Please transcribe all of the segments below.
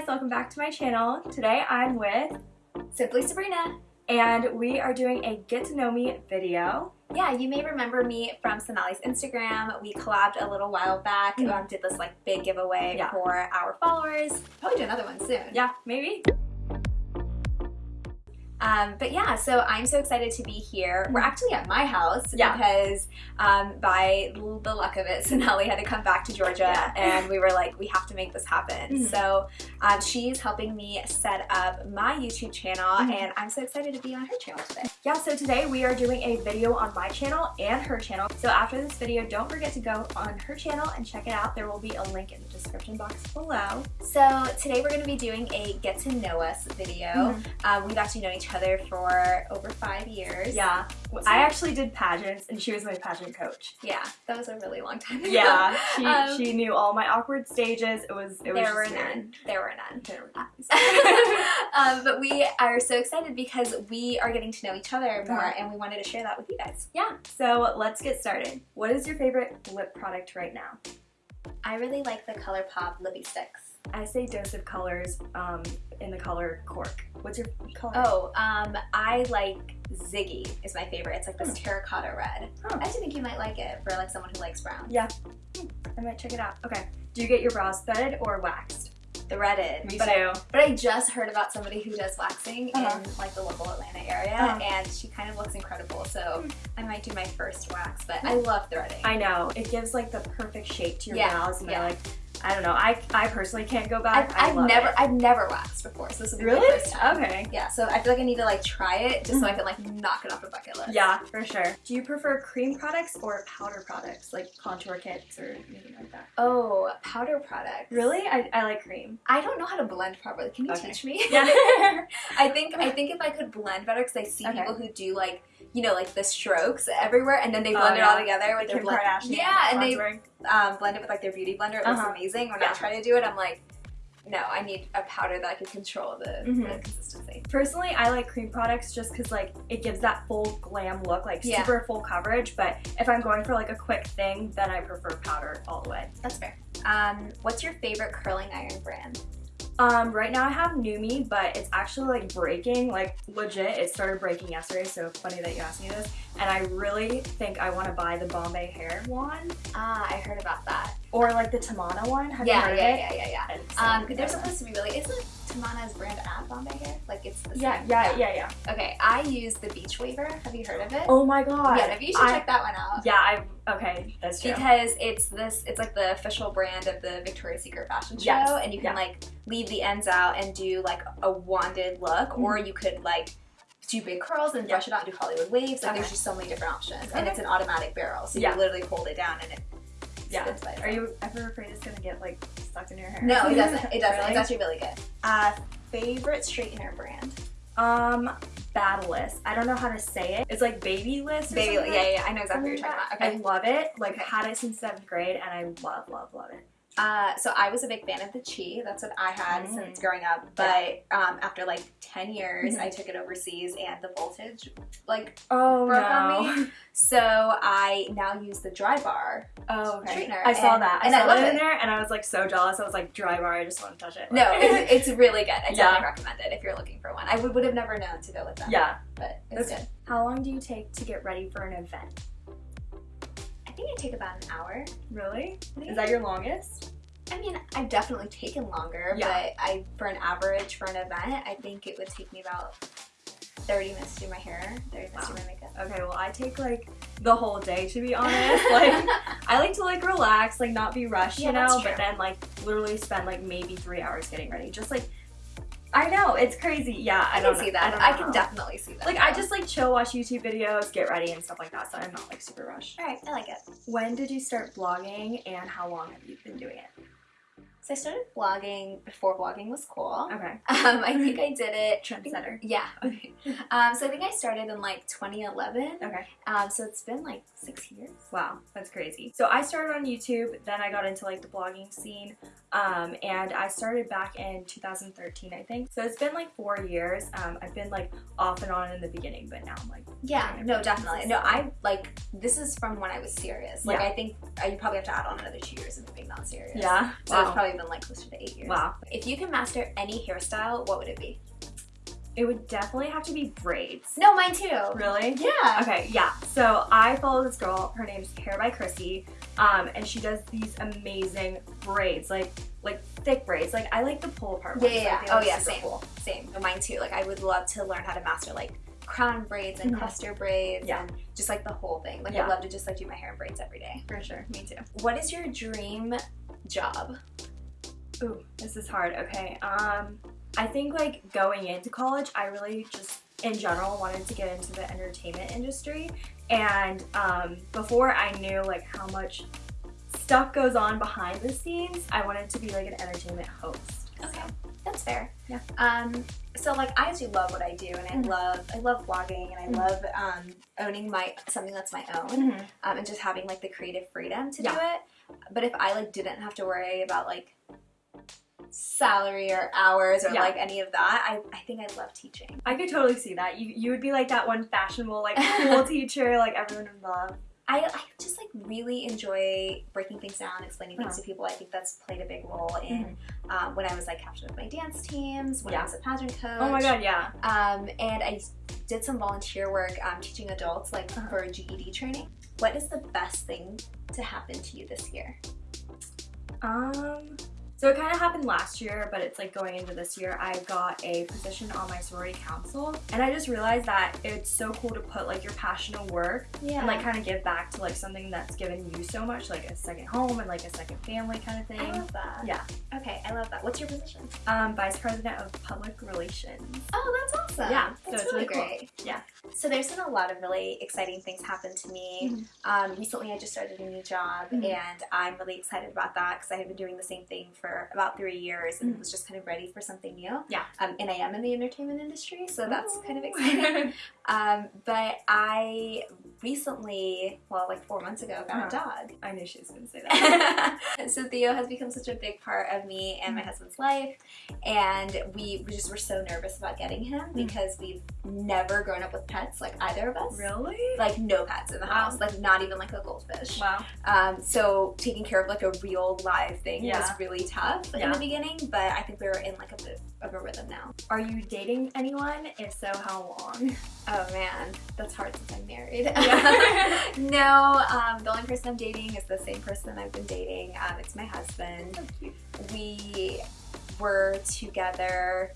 guys, welcome back to my channel. Today I'm with Simply Sabrina. and we are doing a get to know me video. Yeah, you may remember me from Sonali's Instagram. We collabed a little while back. Mhm. Um, did this like big giveaway Yeah. for our followers. Probably do another one soon. Yeah, maybe? Um, but yeah, so I'm so excited to be here. We're Mhm. actually at my house Yeah. because um, by the luck of it, Sonali had to come back to Georgia Yeah. and we were like, we have to make this happen. Mhm. So um, she's helping me set up my YouTube channel Mhm. and I'm so excited to be on her channel today. Yeah, so today we are doing a video on my channel and her channel. So after this video, don't forget to go on her channel and check it out. There will be a link in the description box below. So today we're going to be doing a get to know us video. Mhm. Um, we've actually known each other for over five years. Yeah, I actually did pageants and she was my pageant coach. Yeah, that was a really long time ago. Yeah, she, Um, she knew all my awkward stages. It was it was there were none. There were none. There were none. um, but we are so excited because we are getting to know each other more Uh-huh. and we wanted to share that with you guys. Yeah, so let's get started. What is your favorite lip product right now? I really like the ColourPop Lippie Stix. I say dose of colors um, in the color cork. What's your color? Oh, um, I like Ziggy is my favorite. It's like this Hmm. terracotta red. Oh. I actually think you might like it for like someone who likes brown. Yeah, Hmm, I might check it out. Okay, do you get your brows threaded or waxed? threaded. Me but too. I, but I just heard about somebody who does waxing Uh-huh. in like the local Atlanta area, Uh-huh. and she kind of looks incredible. So Hmm. I might do my first wax, but I love threading. I know it gives like the perfect shape to your Yeah, brows, and yeah. I like. I don't know. I I personally can't go I've, back. I I've never it. I've never waxed before, so this will be Really? my first time. Okay. Yeah, so I feel like I need to like try it just so I Mhm. can like knock it off the bucket list. Yeah, for sure. Do you prefer cream products or powder products, like contour kits or anything like that? Oh, powder products. Really, I, I like cream. I don't know how to blend properly. Can you Okay. teach me? Yeah. I think I think if I could blend better, because I see Okay. people who do like you know like the strokes everywhere, and then they Oh, blend it all together with their Kim blend. Yeah, and they contouring. Um, blend it with like their beauty blender. It looks Uh-huh. amazing. When Yeah. I try to do it, I'm like, no, I need a powder that I can control the, Mhm. the consistency. Personally, I like cream products just because like it gives that full glam look, like Yeah. super full coverage. But if I'm going for like a quick thing, then I prefer powder all the way. That's fair. Um, what's your favorite curling iron brand? Um, right now I have NuMe, but it's actually like breaking, like legit. It started breaking yesterday, so funny that you asked me this. And I really think I want to buy the Bombay hair one Ah, I heard about that. or like the Tamanna one. Have you heard yeah, of it? yeah, yeah, yeah, It's Um, they're supposed to be really. Isn't Tamanna's brand at Bombay Hair? Like it's the Yeah, same. yeah, yeah, yeah. Okay, I use the Beach Waver. Have you heard of it? Oh my god. yeah, maybe you should I- check that one out. Yeah, I okay, that's true. Because it's this, it's like the official brand of the Victoria's Secret fashion show, Yes, and you can yeah. like leave the ends out and do like a wanded look, or you could like do big curls and Yeah. brush it out and do Hollywood waves. Like Okay. there's just so many different options, and it's an automatic barrel, so Yeah. you literally hold it down and it yeah. spins by Are you ever afraid it's gonna get like stuck in your hair? No, it doesn't. It doesn't. Really? It's actually really good. Uh, favorite straightener brand? Um, Battleless. I don't know how to say it. It's like BaByliss. Baby, yeah, yeah, I know exactly what you're talking about. I love it. Like Okay. had it since seventh grade, and I love, love, love it. Uh, so I was a big fan of the Chi. That's what I had Mm. since growing up. But um, after like ten years, Mhm. I took it overseas, and the voltage like Oh broke on me. So I now use the Drybar. Oh, okay. I saw and- that. I and I saw love that in it. there, and I was like so jealous. I was like, dry bar. I just want to touch it. No, it's, it's really good. I Yeah. definitely recommend it if you're looking for one. I would, would have never known to go with that. yeah. but it's That's- good. How long do you take to get ready for an event? I think I take about an hour. Really? Is that your longest? I mean, I've definitely taken longer, Yeah. but I for an average for an event, I think it would take me about 30 minutes to do my hair, 30 minutes to do my makeup. Okay, well I take like the whole day to be honest. like I like to like relax, like not be rushed, Yeah, you know, but then like literally spend like maybe three hours getting ready. Just like I know, it's crazy. Yeah, I, I, don't can know- see that. I, know. can definitely see that. Like I just like chill, watch YouTube videos, get ready and stuff like that. So I'm not like super rushed. All right, I like it. When did you start blogging and how long have you been doing it? So I started vlogging before vlogging was cool. Okay. Um, I think I did it. Trendsetter. Yeah. Okay. Um, so I think I started in like 2011. Okay. Um, so it's been like six years. Wow, that's crazy. So I started on YouTube, then I got into like the blogging scene, um, and I started back in 2013, I think. So it's been like four years. Um, I've been like off and on in the beginning, but now I'm like, Yeah, no, definitely. No, I like this is from when I was serious. Like Yeah. I think uh, you probably have to add on another two years of being not serious. yeah, So it's wow. probably been like closer to eight years. Wow. If you can master any hairstyle, what would it be? It would definitely have to be braids. No, mine too. Really? Yeah. Okay, yeah. So I follow this girl. Her name's Hair by Chrissy, um, and she does these amazing braids, like like thick braids. Like I like the pull apart ones. yeah, yeah. Oh yeah, same. cool. Same. Mine too. Like I would love to learn how to master like crown braids and Mhm. cluster braids Yeah. and just like the whole thing. Like Yeah. I'd love to just like do my hair in braids every day. For sure. Me too. What is your dream job? Ooh, this is hard. Okay. Um, I think like going into college, I really just in general wanted to get into the entertainment industry, and um, before I knew like how much stuff goes on behind the scenes, I wanted to be like an entertainment host. Okay, that's fair. Yeah. Um, so like I do love what I do, and I Mhm. love I love vlogging, and I Mhm. love um, owning my something that's my own, um, and just having like the creative freedom to do it. But if I like didn't have to worry about like salary or hours or Yeah. like any of that, I, I think I'd love teaching. I could totally see that. You you would be like that one fashionable, like cool teacher, like everyone would love. I, I just like really enjoy breaking things down, explaining things Uh-huh. to people. I think that's played a big role in um, when I was like captain of my dance teams, when I was a pageant coach. Oh my god, yeah. Um, and I did some volunteer work um, teaching adults like Uh-huh. for GED training. What is the best thing to happen to you this year? Um, so it kind of happened last year, but it's like going into this year, I got a position on my sorority council, and I just realized that it's so cool to put like your passion to work Yeah. and like kind of give back to like something that's given you so much, like a second home and like a second family kind of thing. I love that. Yeah. Okay, I love that. What's your position? Um, vice president of public relations. Oh, that's awesome. Yeah, so that's it's really, really cool. great. Yeah. So there's been a lot of really exciting things happen to me. Mhm. Um, recently, I just started a new job, Mhm. and I'm really excited about that because I had been doing the same thing for about three years and Mhm. was just kind of ready for something new. Yeah. Um, and I am in the entertainment industry, so that's Ooh. kind of exciting. um, but I recently, well, like four months ago, got Uh-huh. a dog. I knew she was gonna say that. so Theo has become such a big part of me and my Mhm. husband's life, and we, we just were so nervous about getting him Mhm. because we've never grown up with pets, like either of us. really? Like no pets in the Wow. house, like not even like a goldfish. Wow. Um, so taking care of like a real live thing Yeah. was really tough in Yeah. the beginning, but I think we were in like a bit of a rhythm now. Are you dating anyone? If so, how long? Oh man, that's hard since I'm married. Yeah. no, um, the only person I'm dating is the same person I've been dating. Um, it's my husband. We were together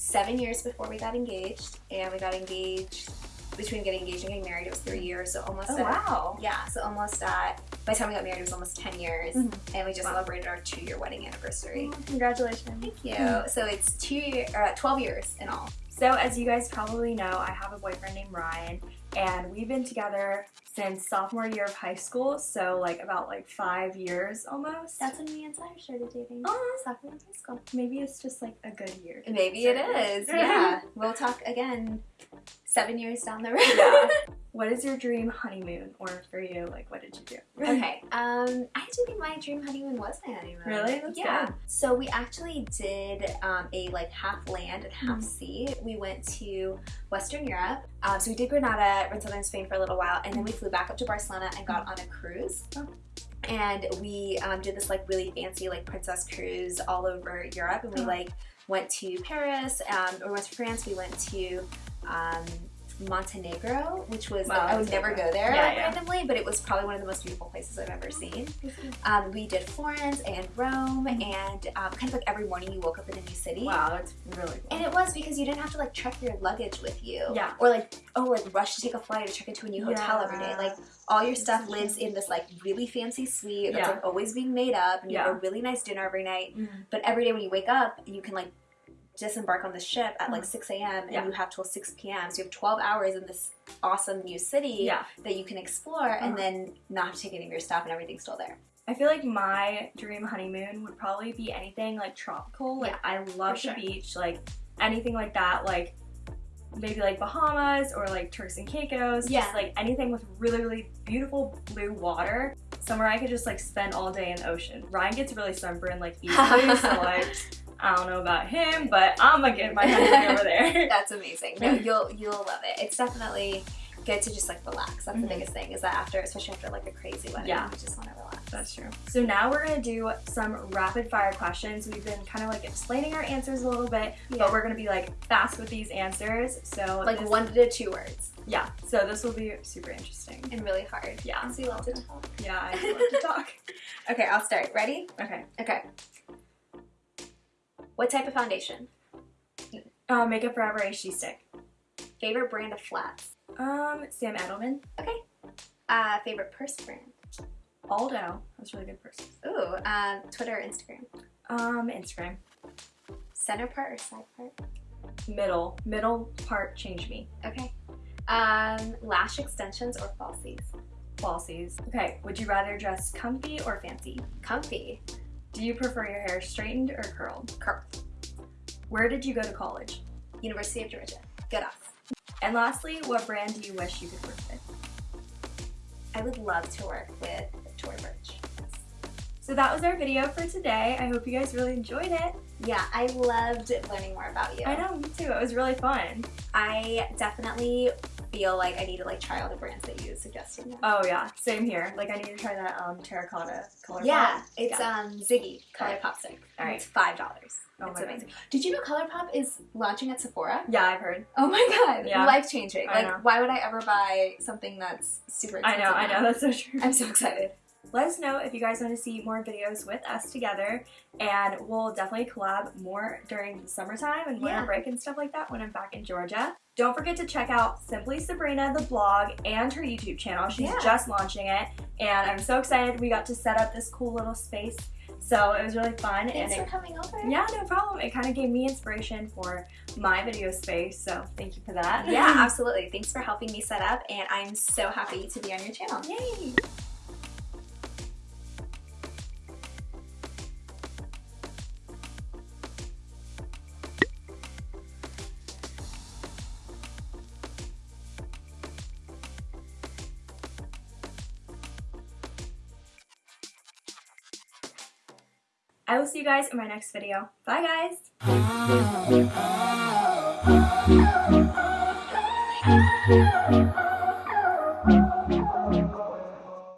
seven years before we got engaged, and we got engaged between getting engaged and getting married. It was three years, so almost. Oh at- wow. Yeah, so almost at. By the time we got married, it was almost ten years, Mhm. and we just Wow. celebrated our two-year wedding anniversary. Oh, congratulations. Thank you. Mhm. So it's two, year, uh, twelve years in all. So, as you guys probably know, I have a boyfriend named Ryan, and we've been together since sophomore year of high school. So, like about like five years almost. That's when me and Sire started dating. Oh, Sophomore in high school. maybe it's just like a good year. Maybe it start is. with. Yeah. we'll talk again seven years down the road. Yeah. What is your dream honeymoon, or for you, like what did you do? okay. Um, I actually think my dream honeymoon was my honeymoon. Really? That's yeah. good. So we actually did um, a like half land and half Mhm. sea. We went to Western Europe. Um, so we did Granada and southern Spain for a little while, and then we flew back up to Barcelona and got on a cruise. Oh. And we um, did this like really fancy like princess cruise all over Europe, and we Oh. like went to Paris. Um, we went to France. We went to um, Montenegro, which was Wow, like, I would never go there Yeah, like, yeah. randomly, but it was probably one of the most beautiful places I've ever seen. Um, we did Florence and Rome, and um, kind of like every morning you woke up in a new city. Wow, that's really cool. And it was because you didn't have to like check your luggage with you. Yeah. Or like, oh, like rush to take a flight or check into a new hotel every day. Like all your stuff lives in this like really fancy suite that's Yeah. like always being made up and you have a really nice dinner every night. Mhm. But every day when you wake up, you can like disembark on the ship at like Mhm. 6 a.m. and Yeah. you have till 6 p.m. So you have 12 hours in this awesome new city Yeah. that you can explore and Uh-huh. then not have to take any of your stuff and everything's still there. I feel like my dream honeymoon would probably be anything like tropical. Like Yeah, I love for sure. the beach, like anything like that. Like maybe like Bahamas or like Turks and Caicos. Yeah. Just like anything with really really beautiful blue water. Somewhere I could just like spend all day in the ocean. Ryan gets really sunburned like easily, so like I don't know about him, but I'm gonna get my honeymoon over there. That's amazing. No, you'll you'll love it. It's definitely good to just like relax. That's Mhm. the biggest thing is that after, especially after like a crazy wedding, Yeah. you just want to relax. That's true. So now we're gonna do some rapid fire questions. We've been kind of like explaining our answers a little bit, Yeah. but we're gonna be like fast with these answers. So like one to two words yeah. So this will be super interesting. and really hard. Yeah. Because you love to talk. Yeah, I love to talk. Okay, I'll start. Ready? Okay. Okay. What type of foundation? Uh, Makeup Forever HD stick. Favorite brand of flats? Um, Sam Edelman. Okay. Uh, favorite purse brand? Aldo. That's really good person. Ooh, um, Twitter or Instagram? Um, Instagram. Center part or side part? Middle. Middle part change me. Okay. Um, lash extensions or falsies? Falsies. Okay. Would you rather dress comfy or fancy? Comfy. Do you prefer your hair straightened or curled? Curl. Where did you go to college? University of Georgia. Good off. And lastly, what brand do you wish you could work with? I would love to work with Victoria Birch. So that was our video for today. I hope you guys really enjoyed it. Yeah, I loved learning more about you. I know, me too. It was really fun. I definitely feel like I need to like try all the brands that you suggested. now. Oh yeah, same here. Like I need to try that um terracotta color. yeah, pop. it's Yeah. um Ziggy Color Alright. Pop Stick. All right. It's five dollars. Oh it's my God. amazing. Did you know ColourPop is launching at Sephora? Yeah, I've heard. Oh my god, Yeah. life changing. I Like, know. why would I ever buy something that's super expensive? I know, I know. That's so true. I'm so excited. Let us know if you guys want to see more videos with us together, and we'll definitely collab more during the summertime and winter Yeah. break and stuff like that when I'm back in Georgia. Don't forget to check out Simply Sabrina, the blog, and her YouTube channel. She's Yeah. just launching it, and I'm so excited we got to set up this cool little space. So it was really fun, Thanks for and it, coming over. yeah, no problem. It kind of gave me inspiration for my video space, so thank you for that. Yeah, absolutely. Thanks for helping me set up, and I'm so happy to be on your channel. Yay! I will see you guys in my next video. Bye guys! Oh.